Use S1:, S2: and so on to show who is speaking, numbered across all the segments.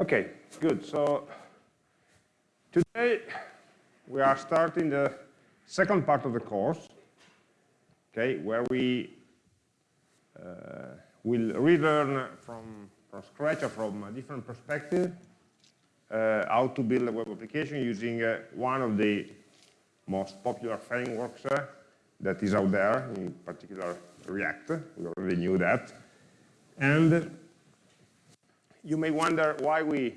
S1: Okay, good. So today we are starting the second part of the course, okay, where we uh, will relearn from, from scratch or from a different perspective uh, how to build a web application using uh, one of the most popular frameworks uh, that is out there, in particular React. We already knew that. And you may wonder why we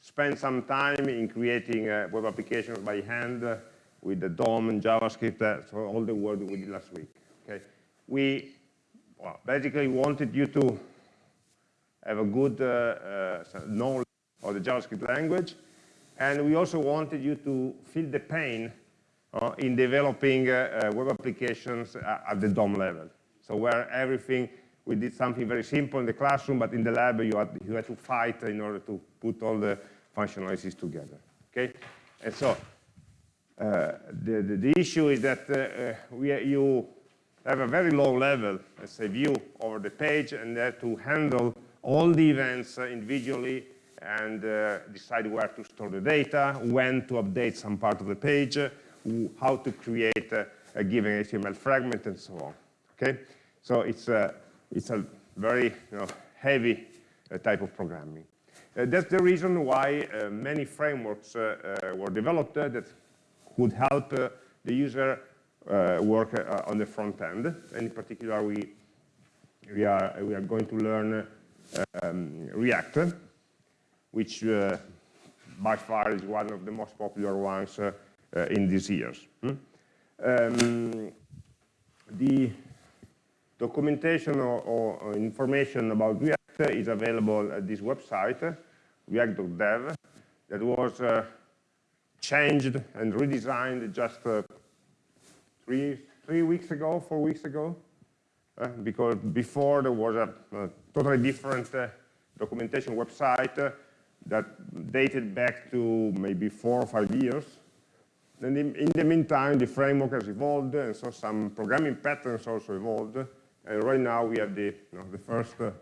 S1: spend some time in creating uh, web applications by hand uh, with the DOM and JavaScript, uh, so all the work we did last week. Okay, we well, basically wanted you to have a good uh, uh, knowledge of the JavaScript language, and we also wanted you to feel the pain uh, in developing web applications at the DOM level. So where everything we did something very simple in the classroom, but in the lab you had, you had to fight in order to put all the functionalities together. Okay, and so uh, the, the, the issue is that uh, uh, we you have a very low level, let's say, view over the page, and have to handle all the events uh, individually and uh, decide where to store the data, when to update some part of the page, how to create a, a given HTML fragment, and so on. Okay, so it's a it's a very you know, heavy uh, type of programming. Uh, that's the reason why uh, many frameworks were developed that could help the user work on the front end. And in particular, we, we, are, we are going to learn um, React, which uh, by far is one of the most popular ones uh, uh, in these years. Hmm? Um, the Documentation or, or information about React is available at this website, react.dev, that was uh, changed and redesigned just uh, three, three weeks ago, four weeks ago, uh, because before there was a, a totally different uh, documentation website uh, that dated back to maybe four or five years. And in, in, the meantime, the framework has evolved, and so some programming patterns also evolved. And right now we have the, you know, the first, uh,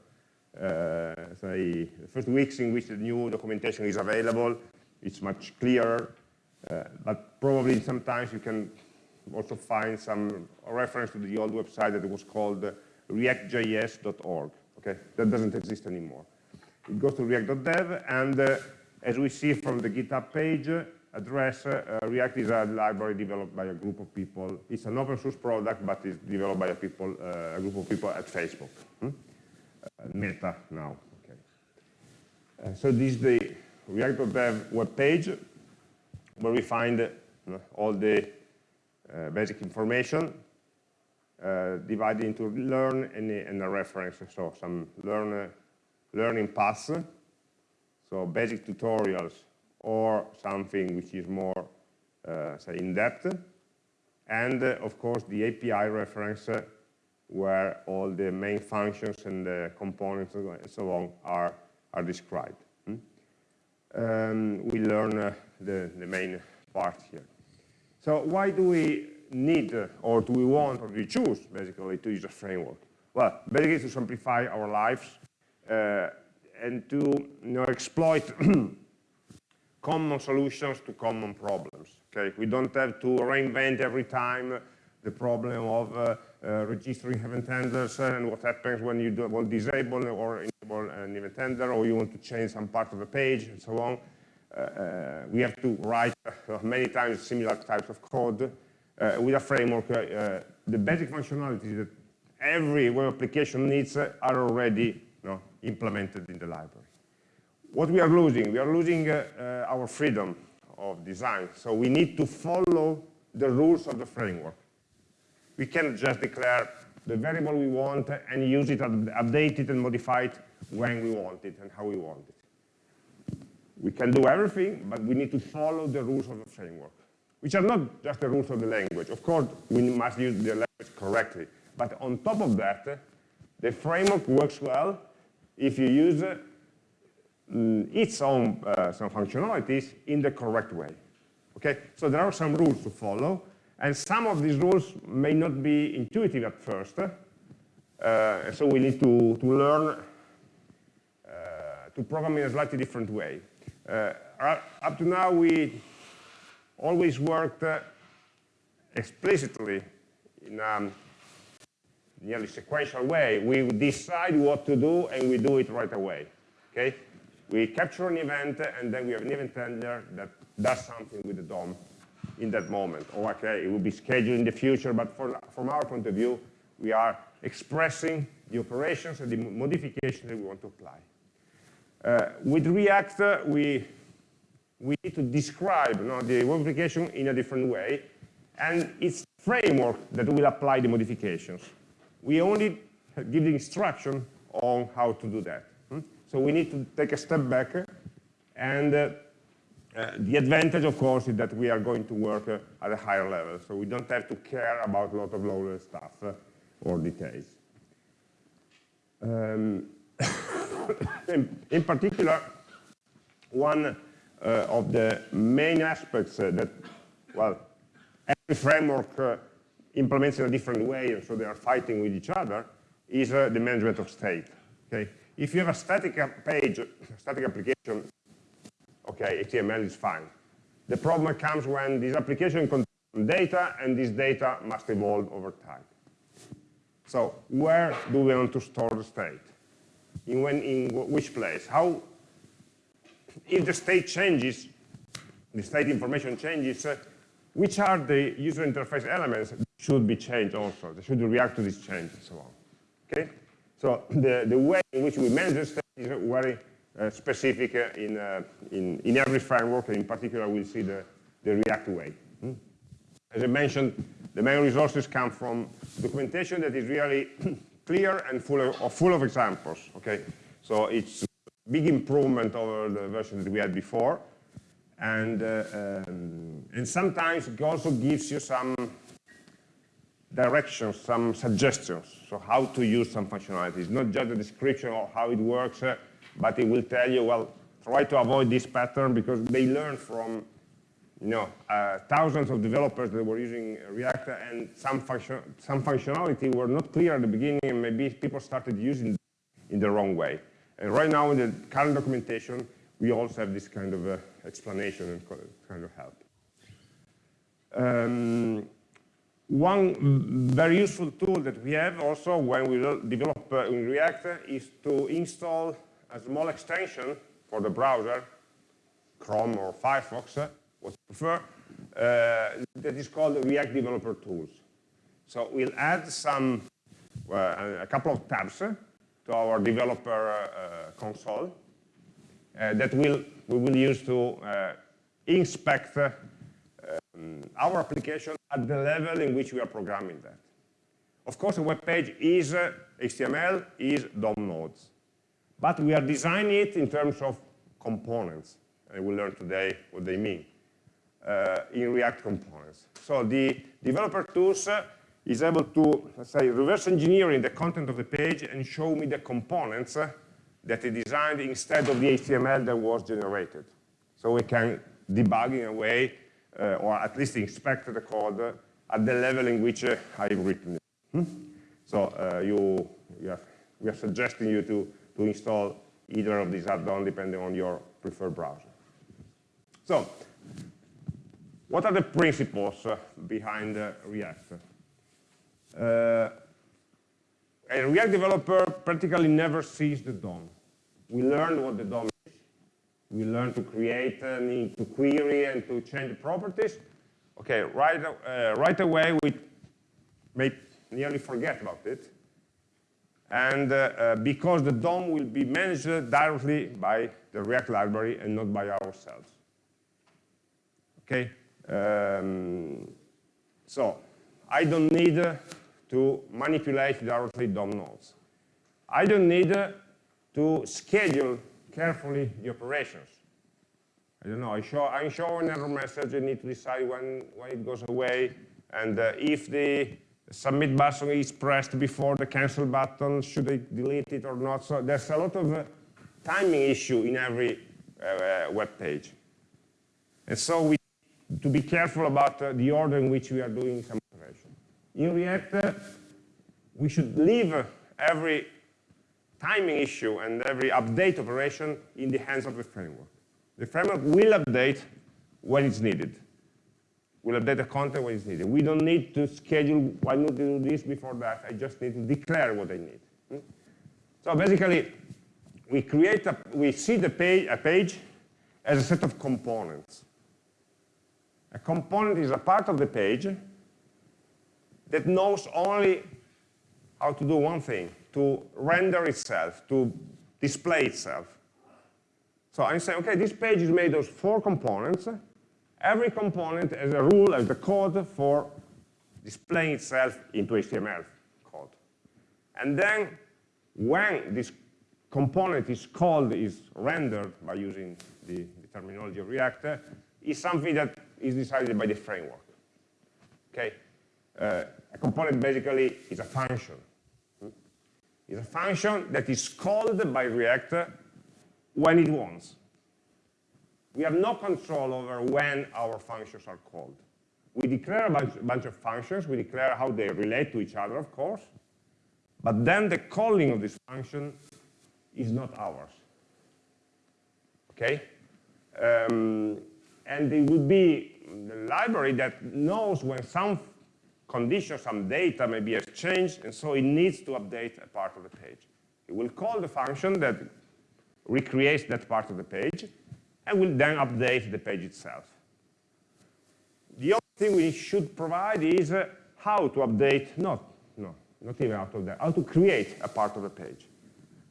S1: say, the first weeks in which the new documentation is available. It's much clearer, uh, but probably sometimes you can also find some reference to the old website that was called reactjs.org. Okay, that doesn't exist anymore. It goes to react.dev, and uh, as we see from the GitHub page, address, uh, React is a library developed by a group of people. It's an open source product, but it's developed by a, people, uh, a group of people at Facebook. Hmm? Uh, Meta now. Okay. Uh, so this is the React.dev web page where we find all the uh, basic information uh, divided into learn and, and, a reference. So some learn, learning paths, so basic tutorials or something which is more, uh, say, in-depth. And, uh, of course, the API reference uh, where all the main functions and the components and so on are, are described. Hmm? Um, we learn uh, the, the main part here. So why do we need, uh, or do we want, or do we choose, basically, to use a framework? Well, basically to simplify our lives uh, and to you know, exploit common solutions to common problems. Okay, we don't have to reinvent every time the problem of uh, uh, registering event handlers and what happens when you want disable or enable an event handler or you want to change some part of the page and so on. Uh, uh we have to write uh, many times similar types of code uh, with a framework. the basic functionalities that every web application needs are already you know, implemented in the library what we are losing? We are losing uh, uh, our freedom of design. So we need to follow the rules of the framework. We cannot just declare the variable we want and use it, update it and modify it when we want it and how we want it. We can do everything, but we need to follow the rules of the framework, which are not just the rules of the language. Of course, we must use the language correctly. But on top of that, the framework works well if you use Mm, its own uh, some functionalities in the correct way. Okay, so there are some rules to follow, and some of these rules may not be intuitive at first. Uh, so we need to, to learn uh, to program in a slightly different way. Uh, up to now, we always worked uh, explicitly in a nearly sequential way. We decide what to do, and we do it right away. Okay? We capture an event, and then we have an event handler that does something with the DOM in that moment. Or okay, it will be scheduled in the future, but for, from our point of view, we are expressing the operations and the modifications that we want to apply. Uh, with React, uh, we, we need to describe you know, the application in a different way, and it's framework that will apply the modifications. We only give the instruction on how to do that. So we need to take a step back, and uh, uh, the advantage, of course, is that we are going to work uh, at a higher level, so we don't have to care about a lot of low-level stuff uh, or details. Um, in, in, particular, one uh, of the main aspects uh, that, well, every framework implements in a different way, and so they are fighting with each other, is the management of state. Okay? If you have a static page, static application, okay, HTML is fine. The problem comes when this application contains data, and this data must evolve over time. So where do we want to store the state? In, when, in which place? How, if the state changes, the state information changes, uh, which are the user interface elements that should be changed also? They should react to this change and so on. Okay? So the, the way in which we manage state is very uh, specific uh, in, uh, in, in every framework, and in particular we'll see the, the React way. Hmm? As I mentioned, the main resources come from documentation that is really clear and full of, full of examples, okay? So it's a big improvement over the version that we had before. And, uh, um, and sometimes it also gives you some directions, some suggestions, so how to use some functionalities. Not just a description of how it works, uh, but it will tell you, well, try to avoid this pattern because they learn from you know, uh, thousands of developers that were using React and some, function, some functionality were not clear at the beginning and maybe people started using it in the wrong way. And right now in the current documentation, we also have this kind of uh, explanation and kind of help. Um, one very useful tool that we have also when we develop uh, in React is to install a small extension for the browser, Chrome or Firefox, what you prefer, uh, that is called React Developer Tools. So we'll add some, uh, a couple of tabs uh, to our developer uh, console uh, that will, we will use to uh, inspect um, our application at the level in which we are programming that. Of course, a web page is HTML, is DOM nodes. But we are designing it in terms of components. And we'll learn today what they mean uh, in React components. So the developer tools uh, is able to, let's say, reverse engineering the content of the page and show me the components uh, that it designed instead of the HTML that was generated. So we can debug in a way, uh, or at least inspect the code at the level in which uh, I've written it. Hmm? So uh, you, you have, we are suggesting you to, to install either of these add-ons depending on your preferred browser. So what are the principles uh, behind uh, React? Uh, a React developer practically never sees the DOM. We learn what the DOM. We learn to create, and to query, and to change the properties. Okay, right, uh, right away we may nearly forget about it. And uh, because the DOM will be managed directly by the React library and not by ourselves. Okay, um, so I don't need to manipulate directly DOM nodes. I don't need to schedule carefully the operations. I don't know, I show, I show an error message, I need to decide when, when it goes away, and uh, if the submit button is pressed before the cancel button, should I delete it or not? So there's a lot of uh, timing issue in every uh, web page. And so we to be careful about uh, the order in which we are doing some operation. In React, uh, we should leave every timing issue and every update operation in the hands of the framework. The framework will update when it's needed. We'll update the content when it's needed. We don't need to schedule, I need to do this before that. I just need to declare what I need. Hmm? So basically, we create a, we see the page, a page as a set of components. A component is a part of the page that knows only how to do one thing, to render itself, to display itself. So I'm saying, okay, this page is made of four components. Every component has a rule, has the code for displaying itself into HTML code. And then when this component is called, is rendered by using the, the terminology of React, is something that is decided by the framework. Okay? Uh, a component basically is a function. It's a function that is called by React when it wants. We have no control over when our functions are called. We declare a bunch, bunch of functions. We declare how they relate to each other, of course. But then the calling of this function is not ours. Okay? Um, and it would be the library that knows when some condition, some data may be exchanged, and so it needs to update a part of the page. It will call the function that recreates that part of the page, and will then update the page itself. The other thing we should provide is uh, how to update, not, no, not even out of that, how to create a part of the page.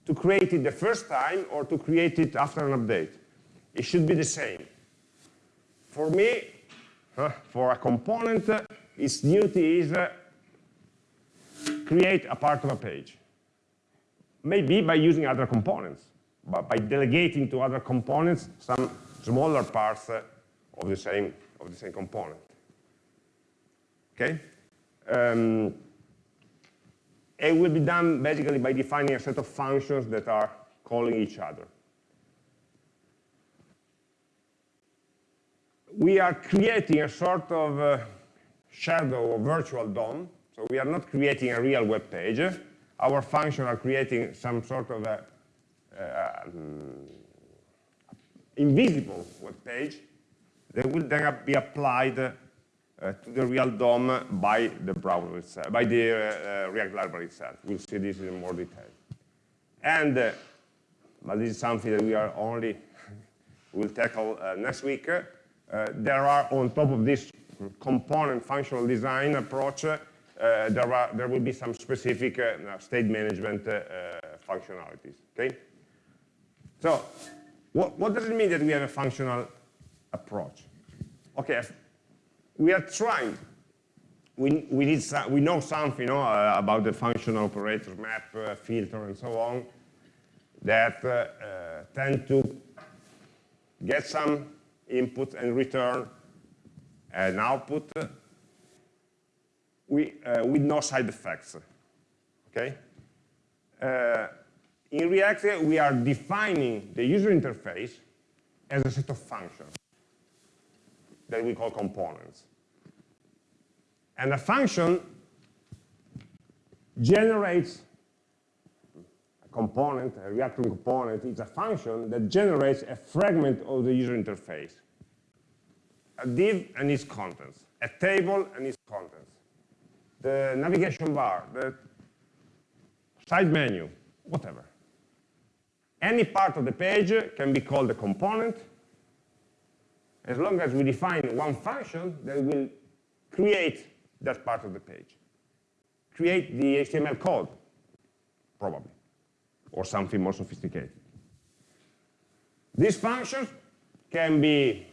S1: To create it the first time or to create it after an update. It should be the same. For me, uh, for a component, uh, its duty is uh, create a part of a page. Maybe by using other components, but by delegating to other components some smaller parts uh, of the same of the same component. Okay? Um, it will be done basically by defining a set of functions that are calling each other. We are creating a sort of uh, shadow or virtual DOM. So we are not creating a real web page. Our functions are creating some sort of a, um, invisible web page that will then be applied uh, to the real DOM by the browser itself, by the uh, uh, React library itself. We'll see this in more detail. And, uh, but this is something that we are only, will tackle uh, next week. Uh, there are, on top of this component functional design approach, uh, there, are, there will be some specific uh, state management uh, functionalities, okay? So what, what, does it mean that we have a functional approach? Okay, we are trying, we, we, need some, we know something you know, uh, about the functional operator map, uh, filter, and so on, that tend to get some input and return an output we, uh, with no side effects. Okay? Uh, in React, we are defining the user interface as a set of functions that we call components. And a function generates a component, a React component is a function that generates a fragment of the user interface a div and its contents, a table and its contents, the navigation bar, the side menu, whatever. Any part of the page can be called a component as long as we define one function that will create that part of the page. Create the HTML code, probably, or something more sophisticated. These functions can be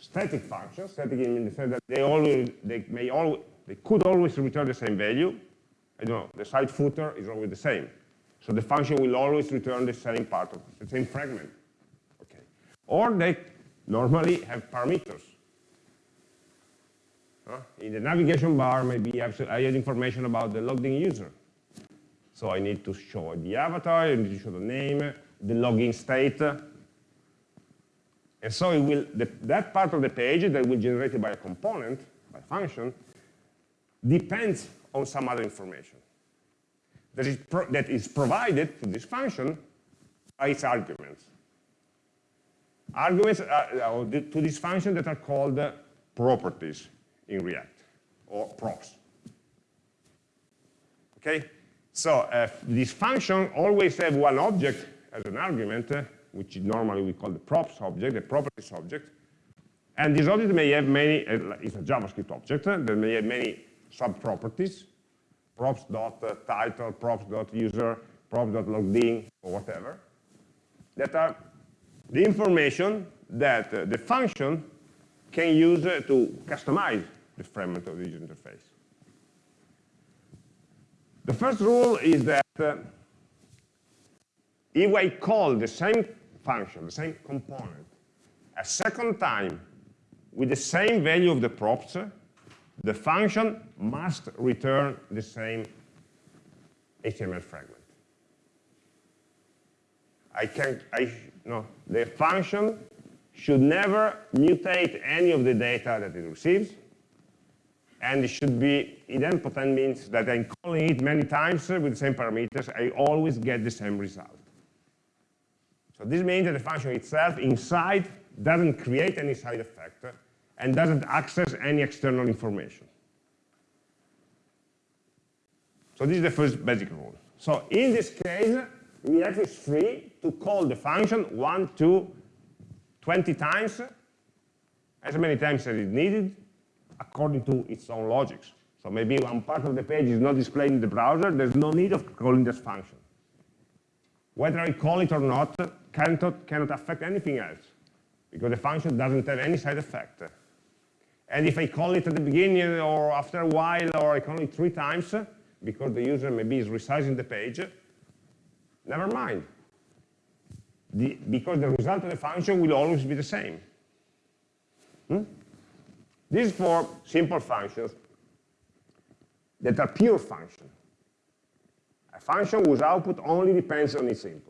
S1: static functions, static in the sense that they always, they may always, they could always return the same value. I don't know, the side footer is always the same. So the function will always return the same part of the same fragment. Okay. Or they normally have parameters. Uh, in the navigation bar, maybe I have information about the logged in user. So I need to show the avatar, I need to show the name, the login state, and so it will, the, that part of the page that will be generated by a component, by function, depends on some other information. that is, that is provided to this function by its arguments. Arguments are, to this function that are called uh, properties in React, or props. Okay? So uh, this function always have one object as an argument, uh, which normally we call the props object, the properties object. And this object may have many, uh, it's a JavaScript object, uh, that may have many sub-properties, props.title, props.user, props.loggedin, or whatever, that are the information that uh, the function can use uh, to customize the fragment of the user interface. The first rule is that uh, if I call the same function, the same component, a second time with the same value of the props, the function must return the same HTML fragment. I can, I, no, the function should never mutate any of the data that it receives, and it should be idempotent means that I'm calling it many times with the same parameters, I always get the same result. So this means that the function itself inside doesn't create any side effect and doesn't access any external information. So this is the first basic rule. So in this case, React is free to call the function 1, 2, 20 times, as many times as is needed, according to its own logics. So maybe one part of the page is not displayed in the browser, there's no need of calling this function. Whether I call it or not cannot, cannot affect anything else, because the function doesn't have any side effect. And if I call it at the beginning or after a while, or I call it three times, because the user maybe is resizing the page, never mind. The, because the result of the function will always be the same. Hmm? This is for simple functions that are pure functions. A function whose output only depends on its inputs.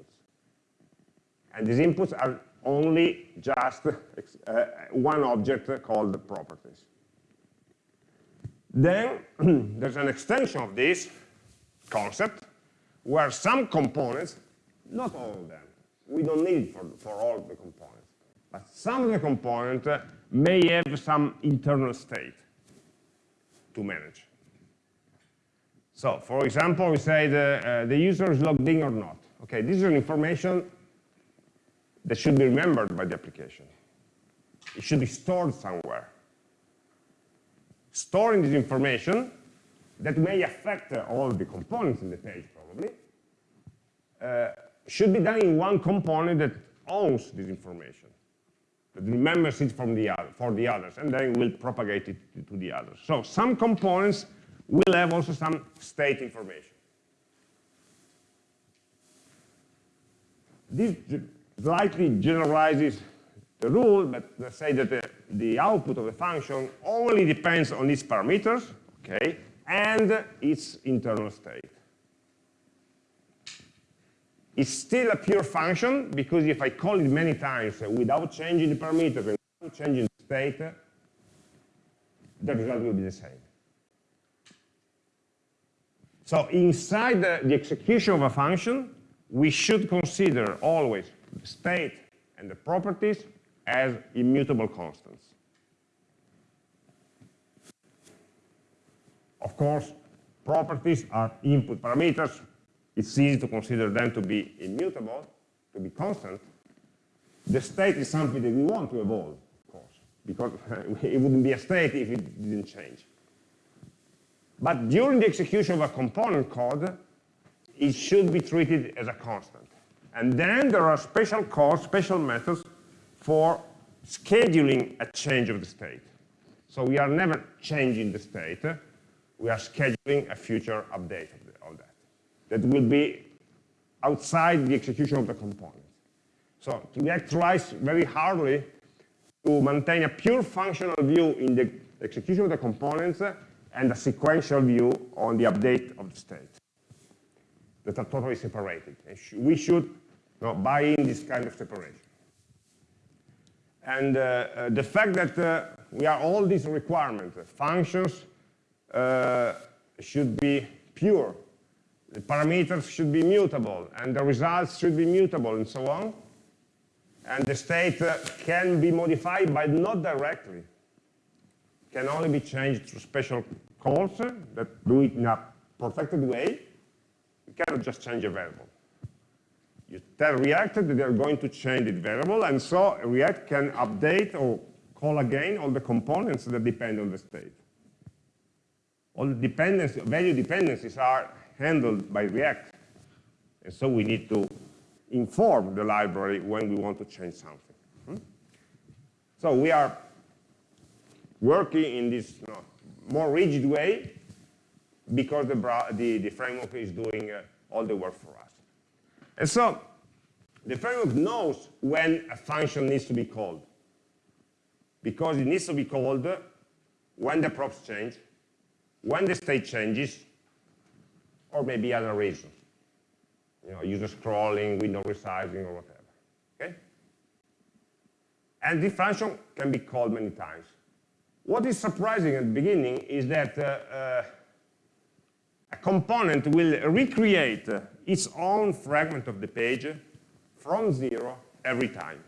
S1: And these inputs are only just uh, one object called the properties. Then there's an extension of this concept where some components, not all of them, we don't need for, for all the components, but some of the components uh, may have some internal state to manage. So, for example, we say the, uh, the user is logged in or not. Okay, this is an information that should be remembered by the application. It should be stored somewhere. Storing this information that may affect all the components in the page, probably, uh, should be done in one component that owns this information, that remembers it from the other, for the others, and then will propagate it to the others. So some components will have also some state information. This slightly generalizes the rule, but let's say that the, the output of the function only depends on its parameters, okay, and its internal state. It's still a pure function because if I call it many times without changing the parameters and without changing the state, the result will be the same. So inside the, the execution of a function, we should consider always the state and the properties as immutable constants. Of course, properties are input parameters. It's easy to consider them to be immutable, to be constant. The state is something that we want to evolve, of course, because it wouldn't be a state if it didn't change. But during the execution of a component code, it should be treated as a constant. And then there are special calls, special methods for scheduling a change of the state. So we are never changing the state. We are scheduling a future update of, of that. That will be outside the execution of the component. So React tries very hardly to maintain a pure functional view in the execution of the components and a sequential view on the update of the state that are totally separated. we should know, buy in this kind of separation. And uh, uh, the fact that uh, we are all these requirements, functions uh, should be pure, the parameters should be mutable, and the results should be mutable, and so on. And the state uh, can be modified, but not directly. Can only be changed through special calls that do it in a protected way. You cannot just change a variable. You tell React that they're going to change the variable, and so React can update or call again all the components that depend on the state. All the dependencies, value dependencies are handled by React. And so we need to inform the library when we want to change something. Hmm? So we are working in this you know, more rigid way because the, the, the framework is doing uh, all the work for us. And so the framework knows when a function needs to be called because it needs to be called when the props change, when the state changes, or maybe other reasons. You know, user scrolling, window resizing, or whatever. Okay? And this function can be called many times. What is surprising at the beginning is that uh, uh, a component will recreate its own fragment of the page from zero every time.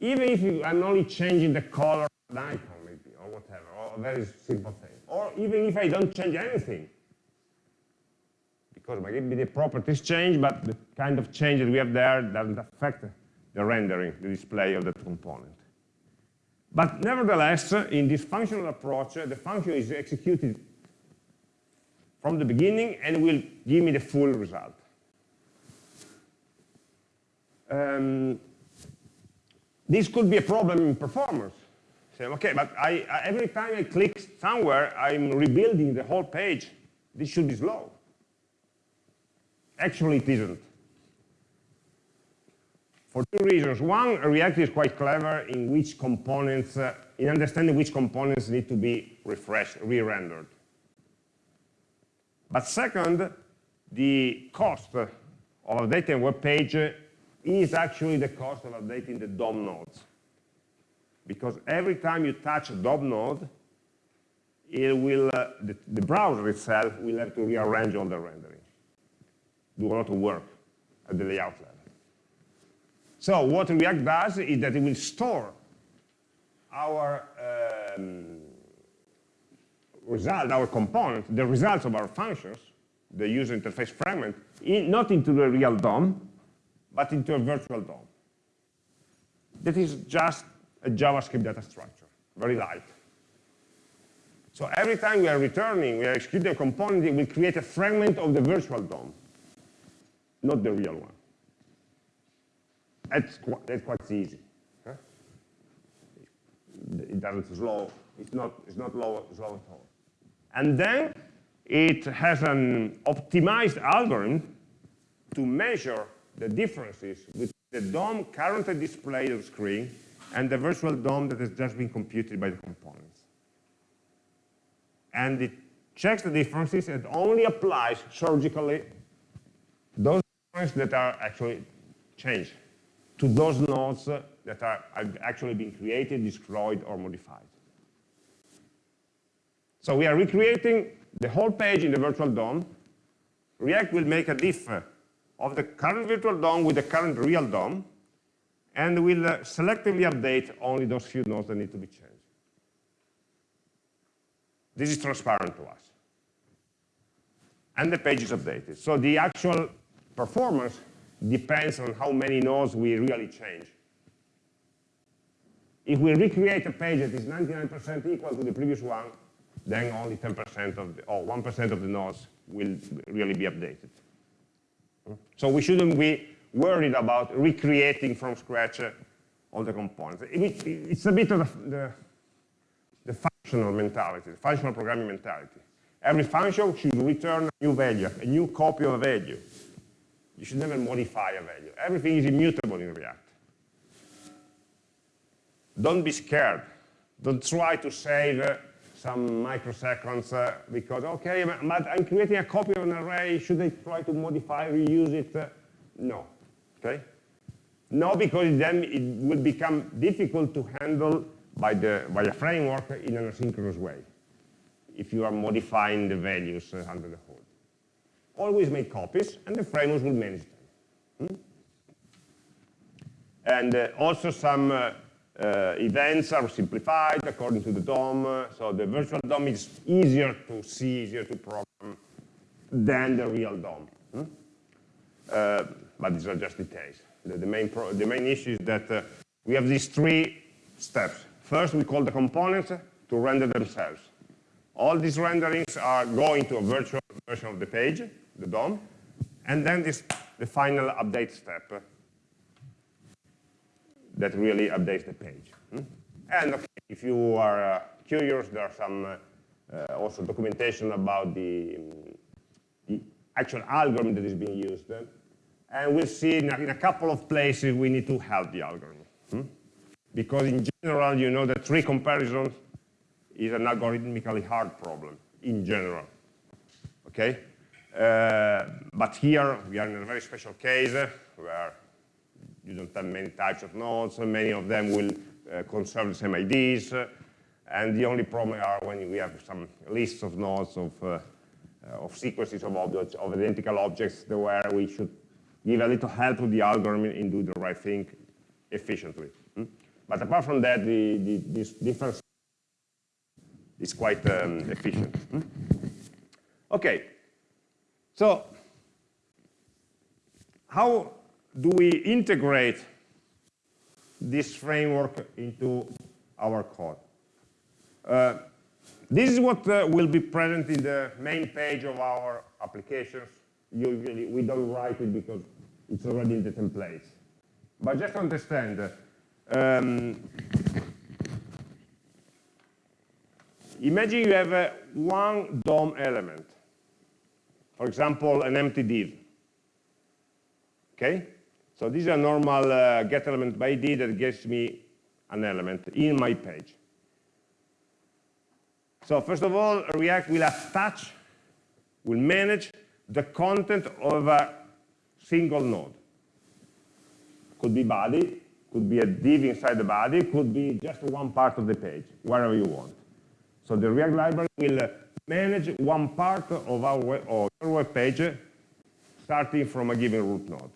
S1: Even if you, I'm only changing the color of the icon, maybe, or whatever, or a very simple thing. Or even if I don't change anything, because maybe the properties change, but the kind of change that we have there doesn't affect the rendering, the display of that component. But nevertheless, in this functional approach, the function is executed from the beginning and will give me the full result. Um, this could be a problem in performance. Say, okay, but I, I, every time I click somewhere, I'm rebuilding the whole page. This should be slow. Actually, it isn't. For two reasons. One, React is quite clever in which components, uh, in understanding which components need to be refreshed, re-rendered. But second, the cost of updating a web page is actually the cost of updating the DOM nodes. Because every time you touch a DOM node, it will, uh, the, the, browser itself will have to rearrange all the rendering, do a lot of work at the layout level. So what React does is that it will store our um, result, our component, the results of our functions, the user interface fragment, in, not into the real DOM, but into a virtual DOM. That is just a JavaScript data structure, very light. So every time we are returning, we are executing a component, will create a fragment of the virtual DOM, not the real one. That's, qu that's quite easy. Huh? It doesn't slow, it's not, it's not low, slow at all. And then it has an optimized algorithm to measure the differences between the DOM currently displayed on screen and the virtual DOM that has just been computed by the components. And it checks the differences and only applies surgically those differences that are actually changed to those nodes that are actually being created, destroyed, or modified. So we are recreating the whole page in the virtual DOM. React will make a diff of the current virtual DOM with the current real DOM, and will uh, selectively update only those few nodes that need to be changed. This is transparent to us. And the page is updated. So the actual performance depends on how many nodes we really change. If we recreate a page that is 99% equal to the previous one, then only 10% of the, or 1% of the nodes will really be updated. So we shouldn't be worried about recreating from scratch uh, all the components. It, it's a bit of the, the, the functional mentality, the functional programming mentality. Every function should return a new value, a new copy of a value. You should never modify a value. Everything is immutable in React. Don't be scared. Don't try to save uh, some microseconds uh, because, okay, but I'm creating a copy of an array. Should I try to modify, reuse it? Uh, no, okay? No, because then it will become difficult to handle by, the, by a framework in an asynchronous way. if you are modifying the values uh, under the hood. Always make copies, and the frameworks will manage them. Hmm? And uh, also some uh, uh, events are simplified according to the DOM, so the virtual DOM is easier to see, easier to program than the real DOM. Hmm? Uh, but these are just details. The, the, main, the main issue is that uh, we have these three steps. First, we call the components to render themselves. All these renderings are going to a virtual version of the page, the DOM, and then this, the final update step that really updates the page. Hmm? And okay, if you are uh, curious, there are some uh, uh, also documentation about the, um, the, actual algorithm that is being used. and we'll see in a, in a, couple of places we need to help the algorithm. Hmm? Because in general, you know that tree comparison is an algorithmically hard problem in general. Okay? Uh, but here we are in a very special case where you don't have many types of nodes, and many of them will uh, conserve the same IDs, uh, and the only problem are when we have some lists of nodes of, uh, of sequences of objects, of identical objects, where we should give a little help to the algorithm in do the right thing efficiently. Hmm? But apart from that, the, the, this difference is quite um, efficient. Hmm? Okay, so how do we integrate this framework into our code? Uh, this is what uh, will be present in the main page of our applications. Usually we don't write it because it's already in the templates. But just understand, um, imagine you have uh, one DOM element, for example, an empty div. Okay? So this is a normal uh, get element by ID that gives me an element in my page. So first of all, React will attach, will manage the content of a single node. Could be body, could be a div inside the body, could be just one part of the page, wherever you want. So the React library will manage one part of our web, your web page starting from a given root node.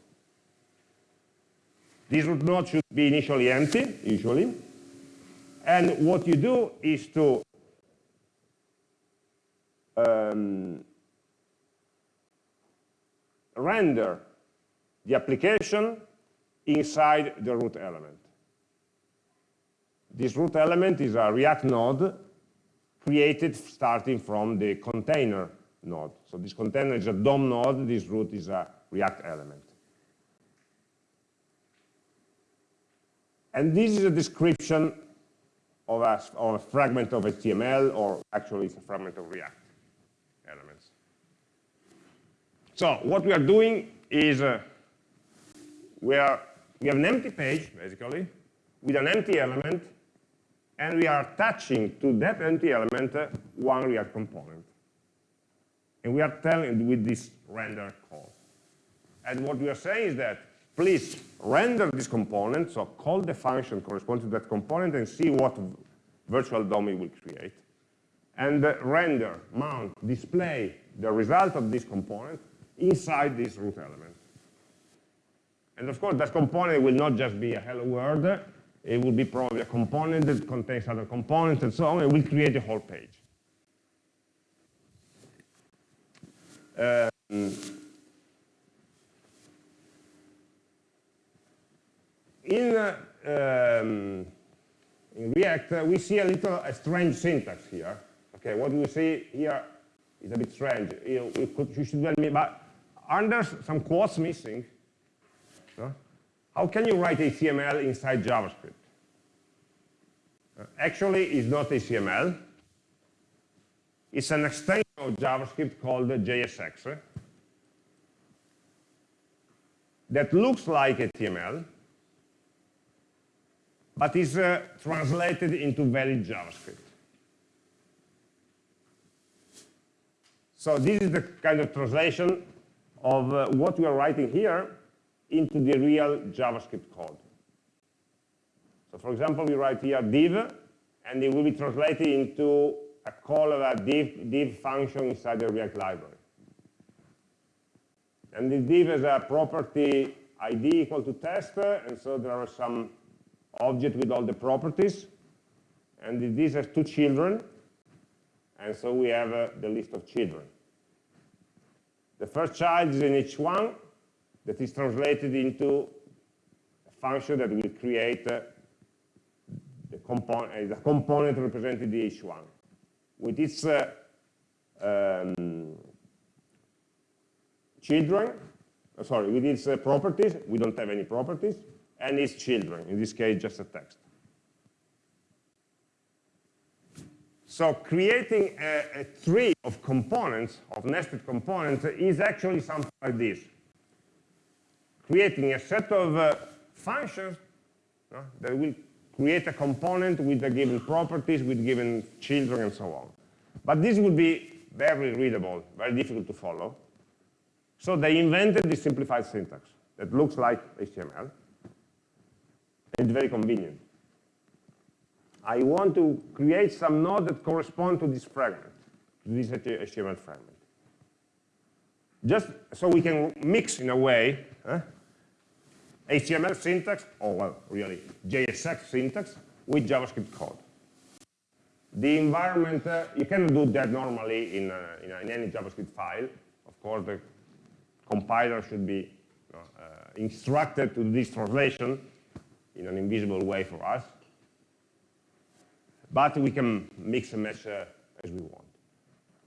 S1: This root node should be initially empty, usually. And what you do is to um, render the application inside the root element. This root element is a React node created starting from the container node. So this container is a DOM node, this root is a React element. And this is a description of a, of a fragment of HTML, or actually it's a fragment of React elements. So what we are doing is uh, we, are, we have an empty page, basically, with an empty element, and we are attaching to that empty element uh, one React component. And we are telling with this render call. And what we are saying is that please render this component, so call the function corresponding to that component and see what virtual DOM it will create. And uh, render, mount, display the result of this component inside this root element. And of course, that component will not just be a hello world, it will be probably a component that contains other components and so on, and will create a whole page. Um, in, uh, um, in React, uh, we see a little a strange syntax here. Okay, what we see here is a bit strange. You, you, could, you should tell me, but aren't some quotes missing? So, how can you write a HTML inside JavaScript? Uh, actually, it's not a HTML. It's an extension of JavaScript called JSX that looks like a HTML, but is uh, translated into valid JavaScript. So this is the kind of translation of uh, what we are writing here into the real JavaScript code. So for example, we write here div, and it will be translated into a call of a div, div function inside the React library. And the div has a property id equal to test, and so there are some object with all the properties. And this has two children, and so we have uh, the list of children. The first child is in h1 that is translated into a function that will create uh, the, component, uh, the component represented in h1 with its uh, um, children, uh, sorry, with its uh, properties, we don't have any properties, and its children, in this case just a text. So creating a, a, tree of components, of nested components, is actually something like this. Creating a set of uh, functions uh, that will create a component with the given properties, with given children, and so on. But this would be very readable, very difficult to follow. So they invented this simplified syntax that looks like HTML. It's very convenient. I want to create some node that correspond to this fragment, to this HTML fragment. Just so we can mix in a way eh, HTML syntax, or well, really JSX syntax, with JavaScript code. The environment, uh, you cannot do that normally in, uh, in, in, any JavaScript file. Of course, the compiler should be uh, instructed to do this translation in an invisible way for us but we can mix and match uh, as we want.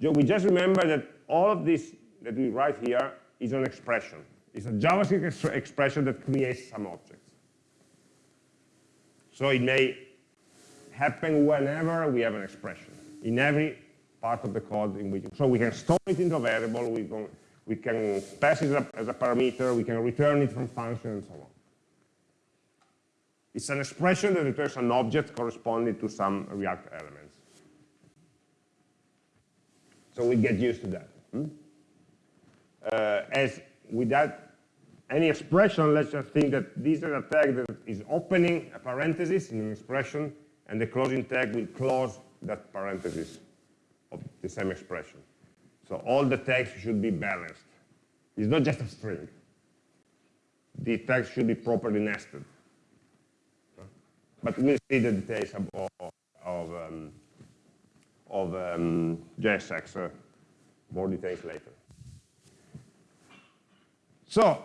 S1: So we just remember that all of this that we write here is an expression. It's a JavaScript expression that creates some objects. So it may happen whenever we have an expression, in every part of the code in which, so we can store it into a variable, we can, we can pass it as a parameter, we can return it from function, and so on. It's an expression that returns an object corresponding to some React elements. So we get used to that. Hmm? Uh, as without any expression, let's just think that this is a tag that is opening a parenthesis in an expression, and the closing tag will close that parenthesis of the same expression. So all the tags should be balanced. It's not just a string. The tags should be properly nested. But we'll see the details of, of, um, of um, JSX, uh, more details later. So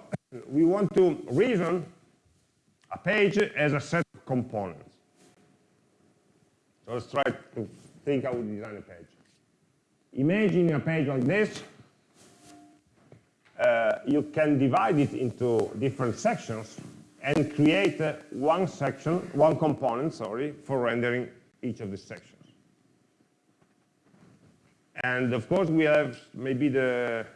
S1: we want to reason a page as a set of components. So let's try to think how we design a page. Imagine a page like this. Uh, you can divide it into different sections and create uh, one section, one component, sorry, for rendering each of the sections. And of course, we have maybe the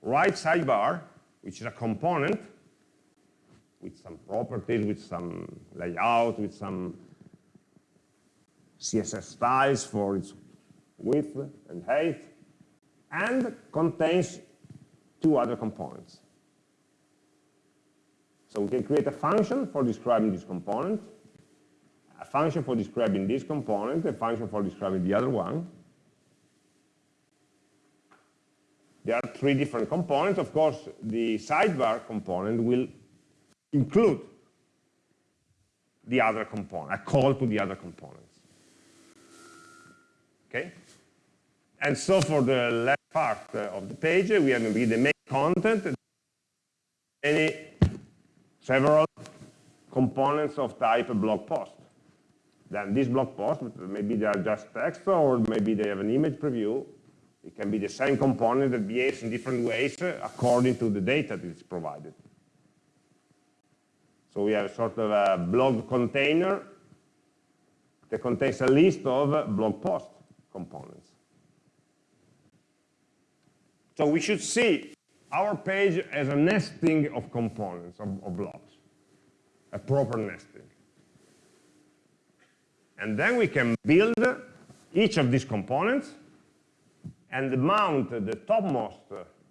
S1: right sidebar, which is a component with some properties, with some layout, with some CSS styles for its width and height, and contains two other components. So we can create a function for describing this component, a function for describing this component, a function for describing the other one. There are three different components. Of course, the sidebar component will include the other component, a call to the other components. Okay? And so for the left part uh, of the page, we have the main content, any several components of type blog post. Then this blog post, maybe they are just text or maybe they have an image preview. It can be the same component that behaves in different ways according to the data that is provided. So we have a sort of a blog container that contains a list of blog post components. So we should see our page as a nesting of components, of, of blocks, a proper nesting. And then we can build each of these components and mount the topmost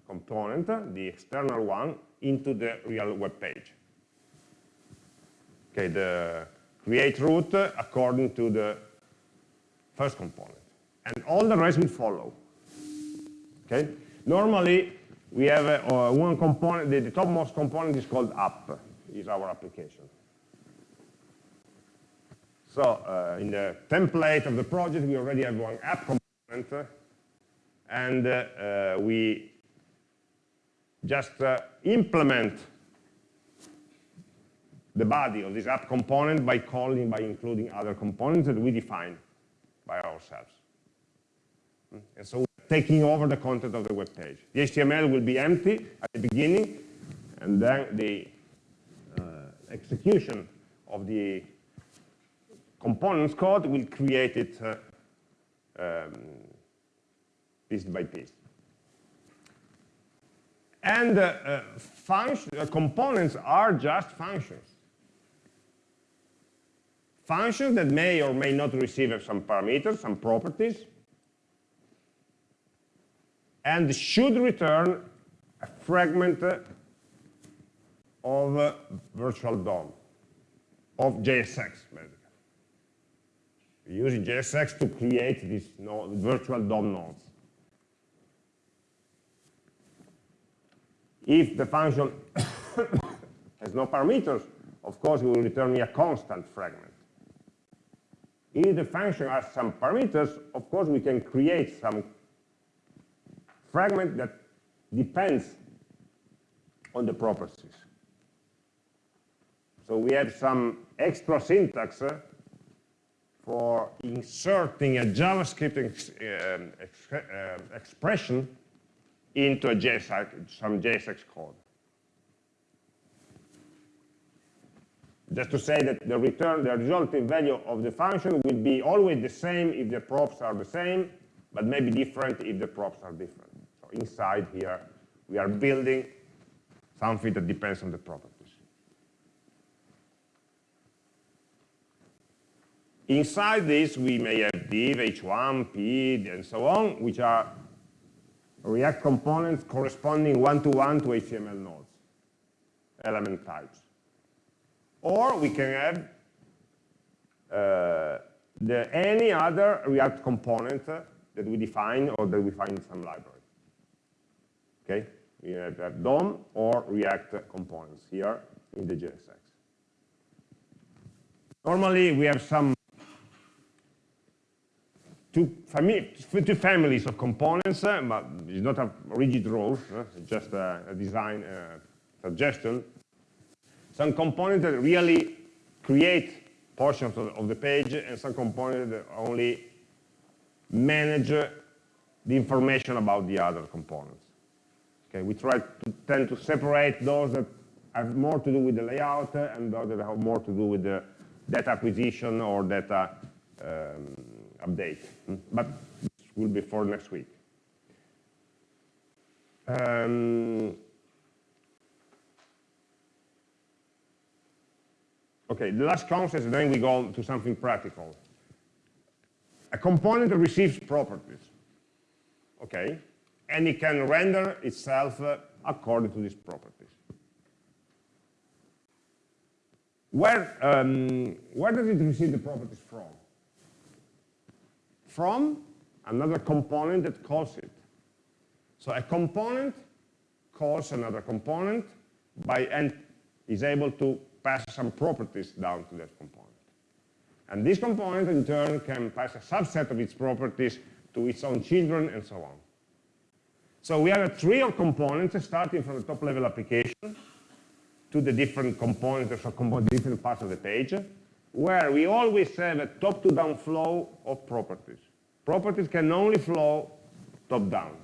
S1: component, the external one, into the real web page. Okay, the create route according to the first component. And all the rest will follow. Okay? Normally, we have uh, one component, the, the topmost component is called app, is our application. So uh, in the template of the project, we already have one app component, uh, and uh, we just uh, implement the body of this app component by calling, by including other components that we define by ourselves. Hmm? And so we're taking over the content of the web page. The HTML will be empty at the beginning, and then the execution of the components code will create it uh, um, piece by piece. And uh, uh, uh, components are just functions functions that may or may not receive some parameters, some properties, and should return a fragment of virtual DOM, of JSX, basically. We're using JSX to create these virtual DOM nodes. If the function has no parameters, of course, it will return me a constant fragment. If the function has some parameters, of course, we can create some fragment that depends on the properties. So we have some extra syntax uh, for inserting a JavaScript ex uh, ex uh, expression into a JSX, some JSX code. Just to say that the return, the resulting value of the function will be always the same if the props are the same, but maybe different if the props are different. So inside here, we are building something that depends on the properties. Inside this, we may have div, h1, p, and so on, which are React components corresponding one-to-one -to, -one to HTML nodes, element types. Or we can have uh, the, any other React component that we define or that we find in some library. Okay, we have, have DOM or React components here in the JSX. Normally, we have some two, fami families of components, uh, but it's not a rigid rule, uh, it's just a, a design uh, suggestion some components that really create portions of, of the page and some components that only manage the information about the other components. Okay, we try to tend to separate those that have more to do with the layout and those that have more to do with the data acquisition or data um, update. But this will be for next week. Um, Okay, the last concept, then we go to something practical. A component receives properties, okay, and it can render itself uh, according to these properties. Where, um, where does it receive the properties from? From another component that calls it. So a component calls another component by and is able to pass some properties down to that component. And this component, in turn, can pass a subset of its properties to its own children, and so on. So we have a tree of components starting from the top-level application to the different components or different parts of the page, where we always have a top-to-down flow of properties. Properties can only flow top-down.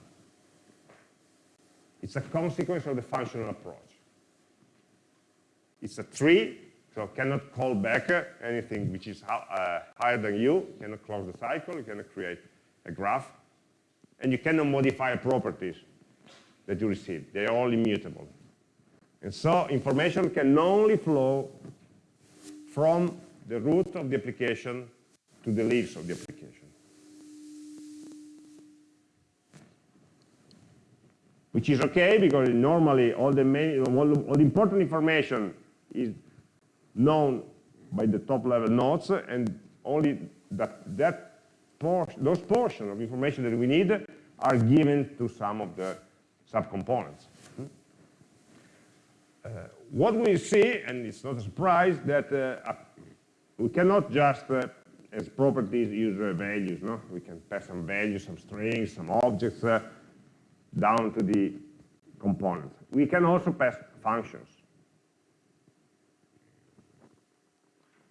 S1: It's a consequence of the functional approach. It's a tree, so cannot call back anything which is uh, higher than you. You cannot close the cycle. You cannot create a graph. And you cannot modify properties that you receive. They are all immutable. And so information can only flow from the root of the application to the leaves of the application. Which is okay because normally all the, main, all, all the important information is known by the top level nodes and only that, that por those portions of information that we need are given to some of the subcomponents. Uh, what we see, and it's not a surprise, that uh, we cannot just, uh, as properties, use values. No, we can pass some values, some strings, some objects uh, down to the component. We can also pass functions.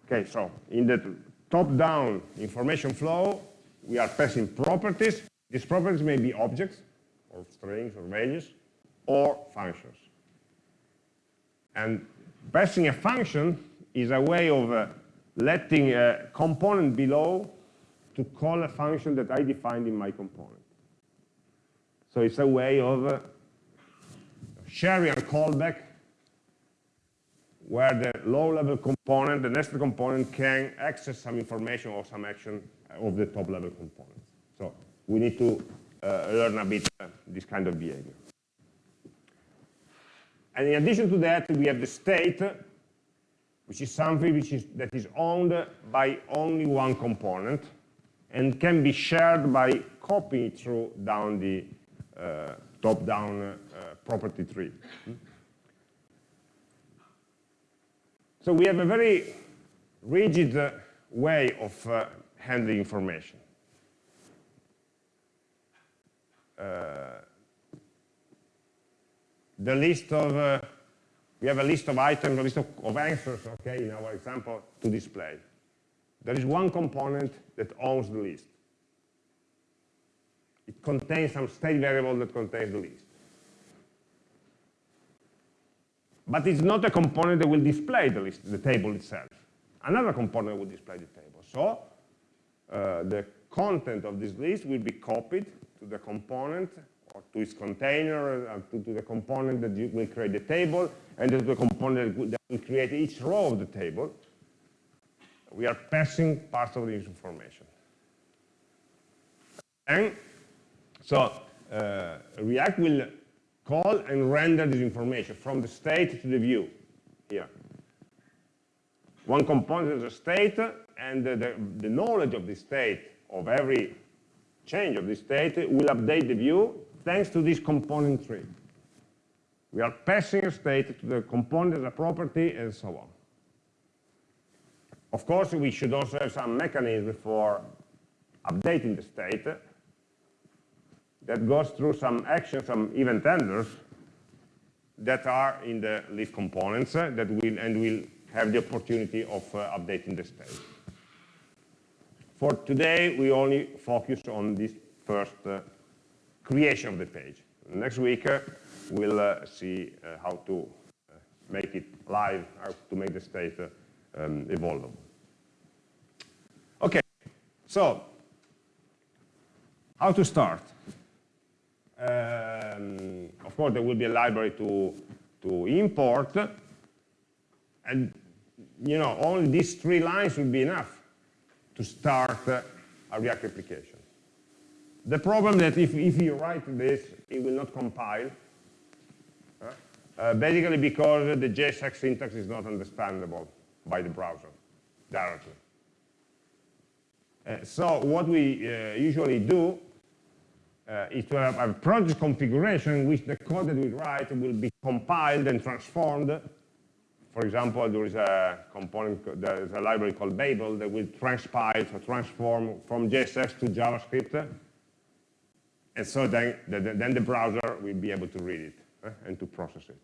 S1: Okay, so in the top-down information flow, we are passing properties. These properties may be objects, or strings, or values, or functions. And passing a function is a way of uh, letting a component below to call a function that I defined in my component. So it's a way of uh, sharing a callback where the low-level component, the nested component, can access some information or some action of the top-level component. So we need to uh, learn a bit uh, this kind of behavior. And in addition to that, we have the state, which is something which is, that is owned by only one component and can be shared by copying through down the uh, top-down uh, property tree. So we have a very rigid uh, way of uh, handling information. Uh, the list of, uh, we have a list of items, a list of, of answers, okay, in our example, to display. There is one component that owns the list. It contains some state variable that contains the list. But it's not a component that will display the list, the table itself. Another component will display the table. So uh, the content of this list will be copied to the component or to its container, uh, to, to, the component that will create the table, and to the component that will, create each row of the table. We are passing parts of this information. And so uh, React will call and render this information from the state to the view here. One component is a state, and the, the, the knowledge of the state of every change of the state will update the view thanks to this component tree. We are passing a state to the component as a property and so on. Of course, we should also have some mechanism for updating the state that goes through some actions, some event handlers that are in the leaf components uh, that will and will have the opportunity of uh, updating the state. For today, we only focus on this first uh, creation of the page. Next week, uh, we'll uh, see uh, how to make it live, how to make the state um, evolvable. Okay, so how to start? Um, of course, there will be a library to, to import, and you know, only these three lines will be enough to start a React application. The problem that if, if you write this, it will not compile, uh, basically because the JSX syntax is not understandable by the browser directly. Uh, so what we uh, usually do uh, is to have a project configuration in which the code that we write will be compiled and transformed. For example, there is a component, there is a library called Babel that will transpile, so transform from JSX to JavaScript. And so then, then the browser will be able to read it uh, and to process it.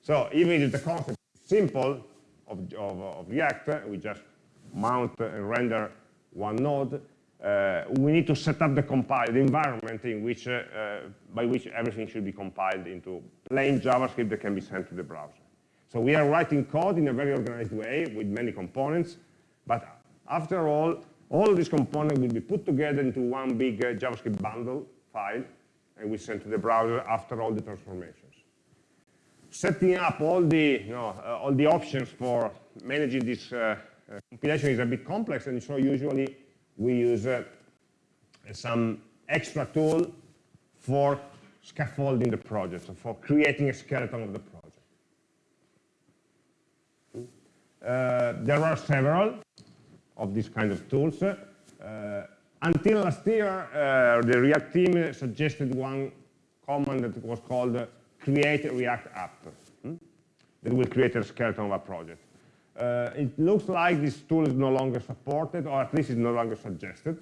S1: So even if the concept is simple of, of, of React, we just mount and render one node, uh, we need to set up the compile, the environment in which, uh, uh, by which everything should be compiled into plain JavaScript that can be sent to the browser. So we are writing code in a very organized way with many components, but after all, all of these components will be put together into one big uh, JavaScript bundle file, and we send to the browser after all the transformations. Setting up all the, you know, uh, all the options for managing this uh, compilation is a bit complex, and so usually we use uh, some extra tool for scaffolding the project, so for creating a skeleton of the project. Uh, there are several of these kind of tools. Uh, until last year, uh, the React team suggested one command that was called create React app hmm? that will create a skeleton of a project. Uh, it looks like this tool is no longer supported, or at least is no longer suggested.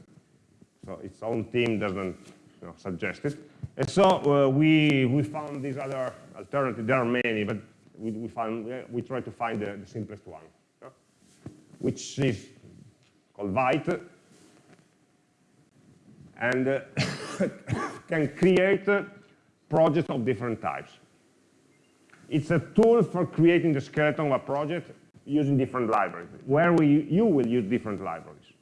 S1: So its own team doesn't you know, suggest it. And so uh, we, we found these other alternatives. There are many, but we, we, found, we try to find the, the simplest one, which is called Vite, and uh, can create uh, projects of different types. It's a tool for creating the skeleton of a project using different libraries, where we, you will use different libraries.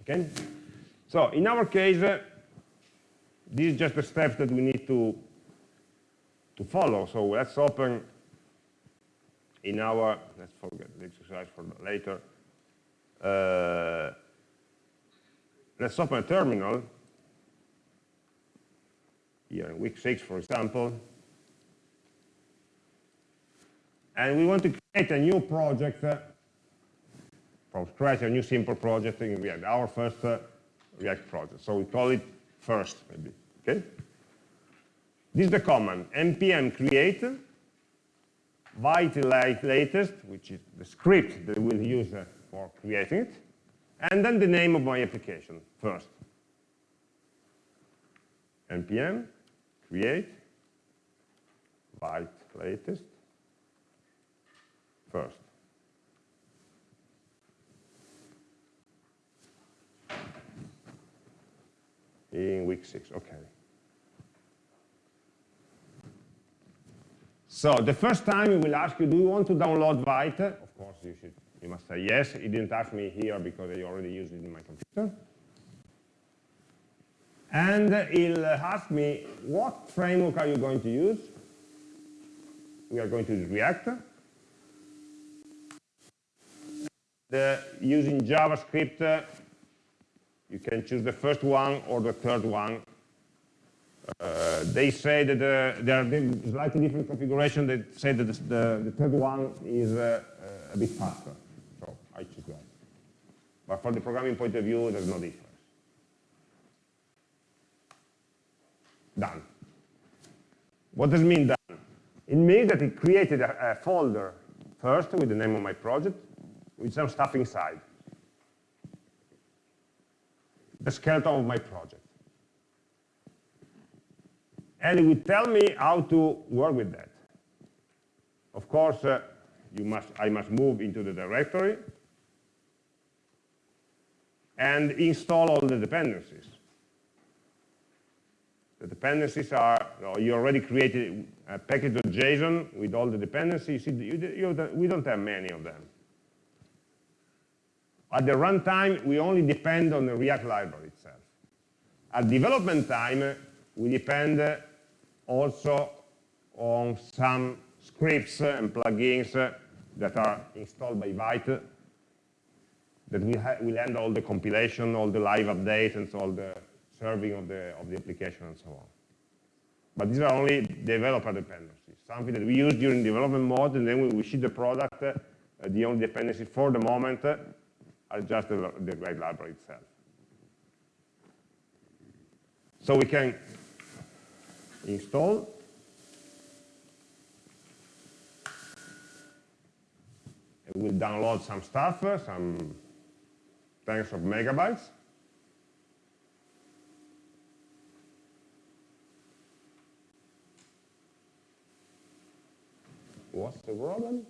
S1: Okay? So in our case, uh, these are just the steps that we need to, to follow. So let's open in our, let's forget the exercise for later. Uh, let's open a terminal, here in week six, for example, and we want to create a new project uh, from scratch, a new simple project. In React, our first uh, React project. So we call it first, maybe, okay? This is the command, npm create, vitalate latest, which is the script that we'll use uh, for creating it, and then the name of my application first. npm create Vite latest first. In week six, okay. So the first time we will ask you, do you want to download Vite? Of course, you should you must say yes. It didn't ask me here because I already used it in my computer. And it'll ask me, what framework are you going to use? We are going to use React. The, using JavaScript, uh, you can choose the first one or the third one. Uh, they say that uh, there are slightly different configurations They say that the, the third one is uh, uh, a bit faster. But from the programming point of view, there's no difference. Done. What does it mean done? It means that it created a, a folder first with the name of my project with some stuff inside. The skeleton of my project. And it will tell me how to work with that. Of course, uh, you must, I must move into the directory and install all the dependencies. The dependencies are, you already created a package.json with all the dependencies. We don't have many of them. At the runtime, we only depend on the React library itself. At development time, we depend also on some scripts and plugins that are installed by Vite that will, will handle all the compilation, all the live updates, and so all the serving of the, of the application and so on. But these are only developer dependencies, something that we use during development mode, and then when we ship the product, uh, the only dependencies for the moment uh, are just the, the React library itself. So we can install we'll download some stuff, uh, some tens of megabytes. What's the problem?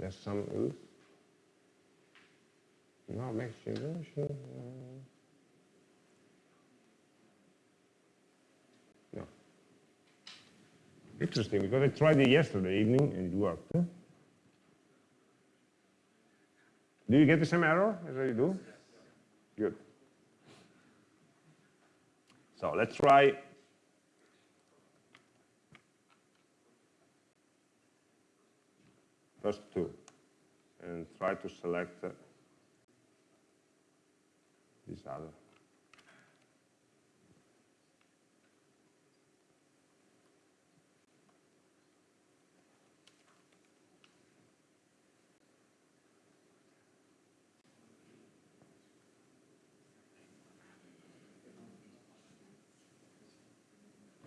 S1: There's some oof. No, makes you uh, No. Interesting, because I tried it yesterday evening and it worked. Do you get the same error as I do? Good. So let's try first two, and try to select uh, this other.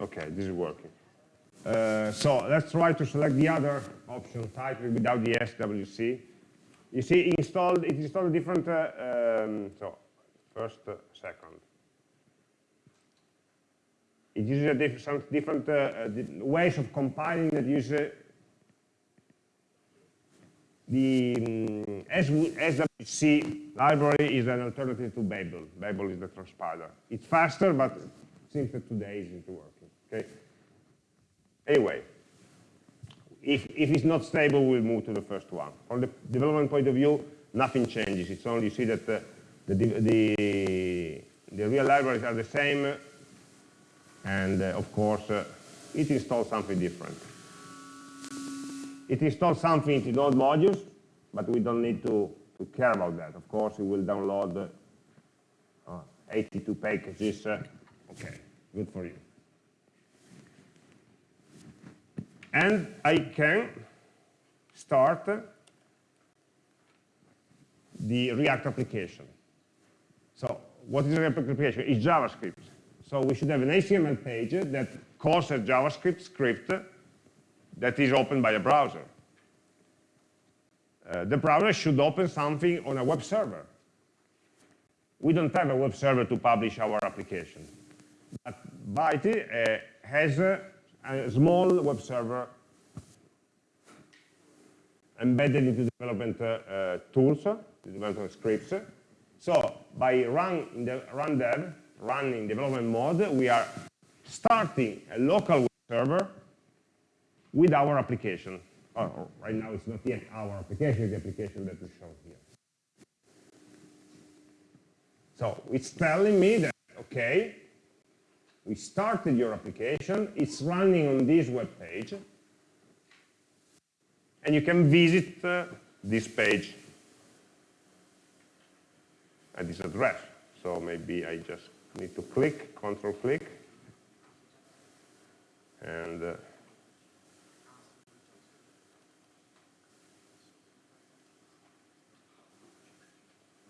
S1: Okay, this is working. Uh, so let's try to select the other option, title without the SWC. You see, installed, it installed a different, uh, um, so first, uh, second. It uses a diff some different uh, uh, ways of compiling that use the um, SWC library is an alternative to Babel. Babel is the transpiler. It's faster, but that today isn't working. Okay. Anyway, if, if it's not stable, we'll move to the first one. From the development point of view, nothing changes. It's only you see that uh, the, the, the real libraries are the same, and uh, of course, uh, it installs something different. It installs something into node modules, but we don't need to, to care about that. Of course, it will download uh, 82 packages. Uh, okay, good for you. And I can start the React application. So what is a React application? It's JavaScript. So we should have an HTML page that calls a JavaScript script that is opened by a browser. Uh, the browser should open something on a web server. We don't have a web server to publish our application. But Vite uh, has uh, a small web server embedded into development uh, tools, development scripts. So by run in the run dev, run in development mode, we are starting a local web server with our application. Oh, right now it's not yet our application, the application that is shown here. So it's telling me that, okay, we started your application, it's running on this web page, and you can visit uh, this page at this address. So maybe I just need to click, control click, and uh,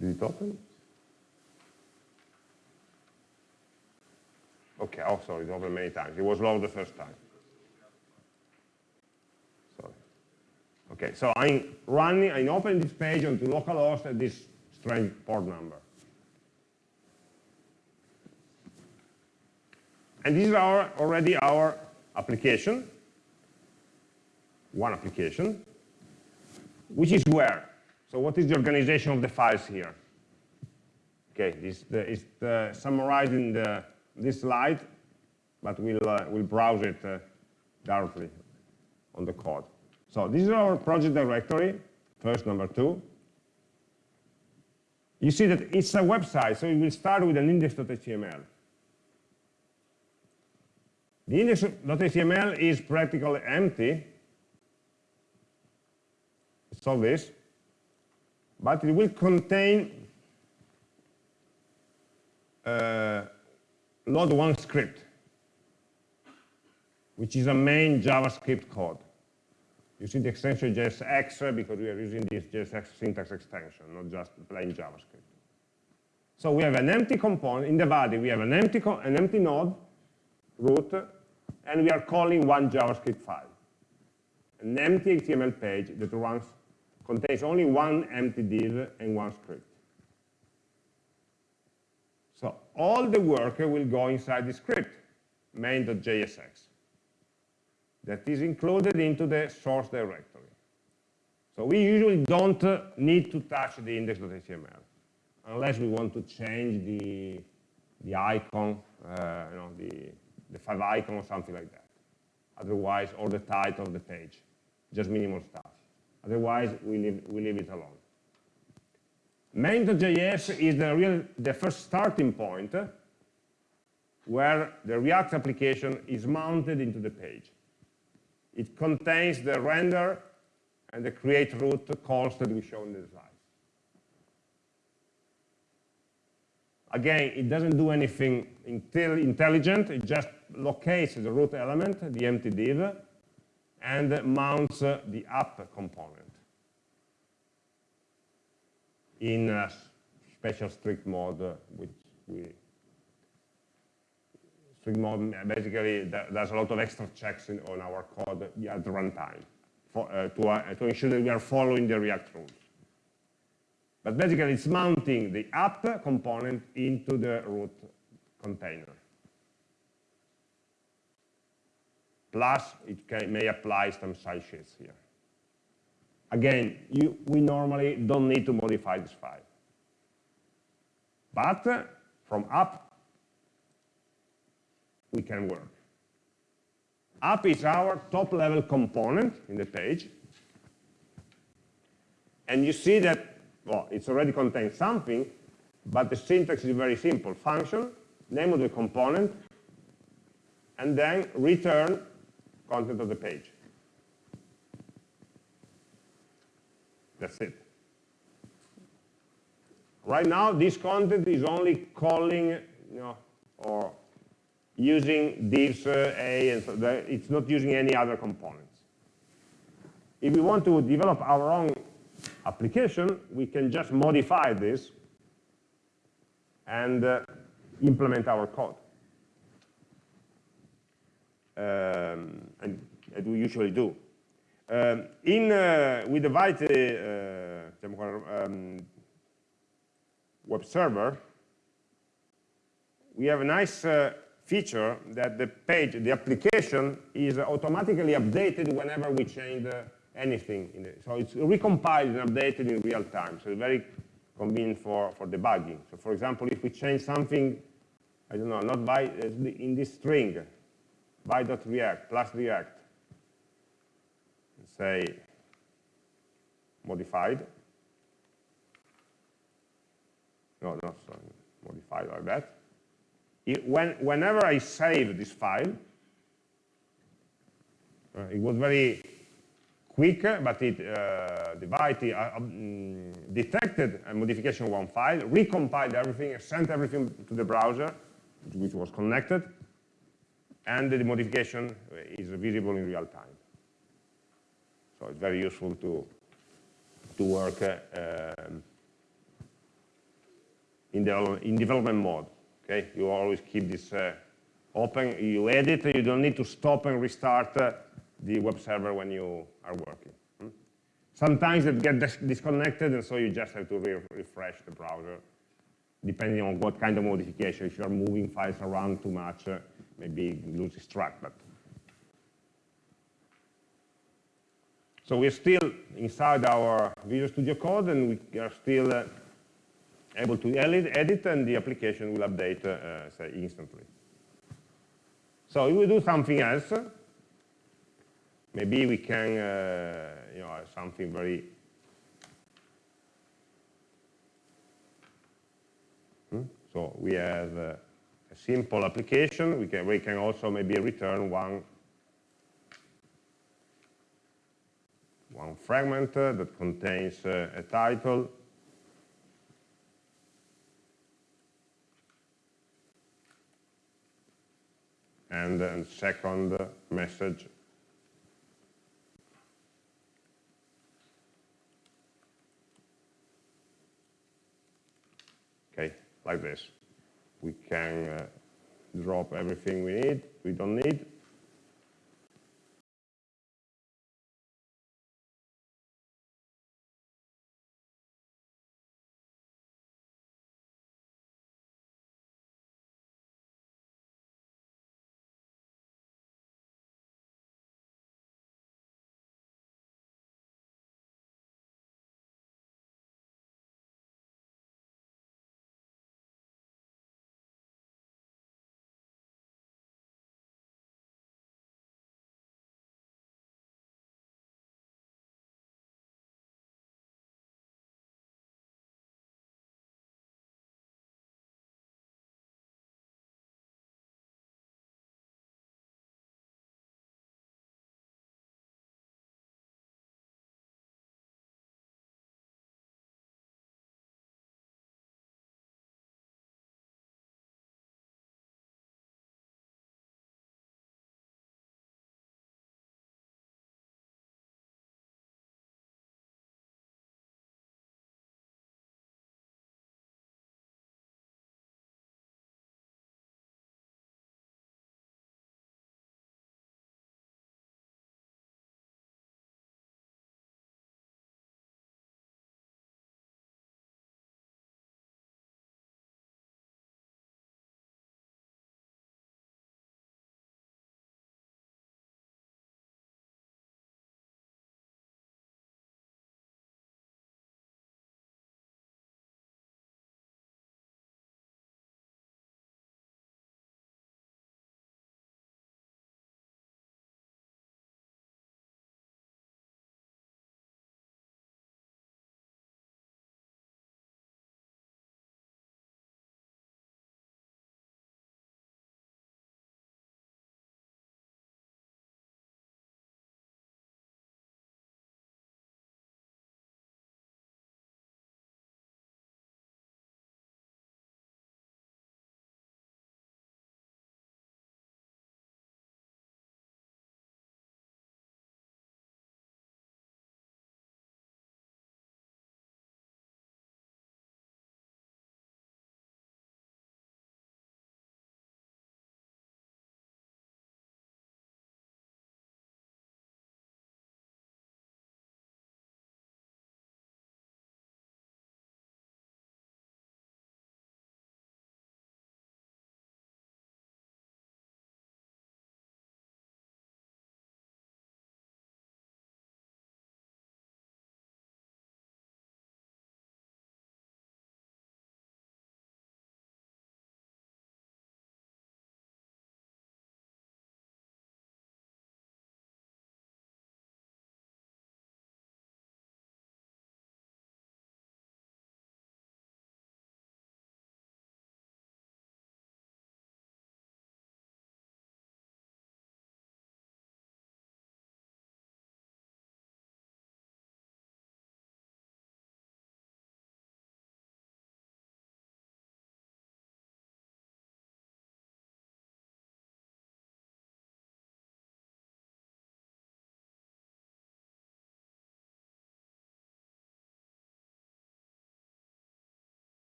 S1: did it open? Okay, oh, sorry, it opened many times. It was low the first time. Sorry. Okay, so I'm running, I'm opening this page onto localhost at this strange port number. And this is our, already our application, one application, which is where? So what is the organization of the files here? Okay, this is the, summarized in the this slide, but we'll, uh, we'll browse it uh, directly on the code. So this is our project directory, first number two. You see that it's a website, so it will start with an index.html. The index.html is practically empty. It's all this. But it will contain uh, load one script, which is a main JavaScript code. You see the extension JSX because we are using this JSX syntax extension, not just plain JavaScript. So we have an empty component, in the body we have an empty, an empty node, root, and we are calling one JavaScript file. An empty HTML page that runs, contains only one empty div and one script. So all the work will go inside the script, main.jsx, that is included into the source directory. So we usually don't uh, need to touch the index.html unless we want to change the, the icon, uh, you know, the, the favicon or something like that. Otherwise, or the title of the page, just minimal stuff. Otherwise, we leave, we leave it alone. Main.js is the, real, the first starting point where the React application is mounted into the page. It contains the render and the create root calls that we show in the slide. Again, it doesn't do anything until intelligent, it just locates the root element, the empty div, and mounts the app component in a special strict mode, which we strict mode basically there's a lot of extra checks in, on our code at runtime for, uh, to, uh, to ensure that we are following the React rules. But basically, it's mounting the app component into the root container. Plus, it can, may apply some side sheets here. Again, you, we normally don't need to modify this file. But from app, we can work. App is our top-level component in the page. And you see that, well, it's already contains something, but the syntax is very simple. Function, name of the component, and then return content of the page. That's it. Right now, this content is only calling, you know, or using divs uh, A, and so it's not using any other components. If we want to develop our own application, we can just modify this and uh, implement our code. Um, and, and, we usually do. Um, in, uh, with the um, web server, we have a nice uh, feature that the page, the application is automatically updated whenever we change uh, anything. So it's recompiled and updated in real time. So it's very convenient for, for debugging. So for example, if we change something, I don't know, not by uh, in this string, by.react plus react, say modified. No, no, sorry, modified like that. It, when, whenever I save this file, uh, it was very quick, but it, uh, Vite uh, um, detected a modification of one file, recompiled everything, sent everything to the browser, which was connected, and the modification is visible in real time. So it's very useful to, to work uh, um, in, the, in development mode. Okay, you always keep this uh, open. You edit, you don't need to stop and restart uh, the web server when you are working. Hmm? Sometimes it gets disconnected, and so you just have to re refresh the browser, depending on what kind of modification. If you are moving files around too much, uh, maybe loses track. But So we're still inside our Visual Studio Code, and we are still uh, able to edit, and the application will update, uh, say, instantly. So if we do something else, maybe we can, uh, you know, something very hmm? So we have uh, a simple application. We can, we can also maybe return one one fragment uh, that contains uh, a title. And a second message. Okay like this. We can uh, drop everything we need we don't need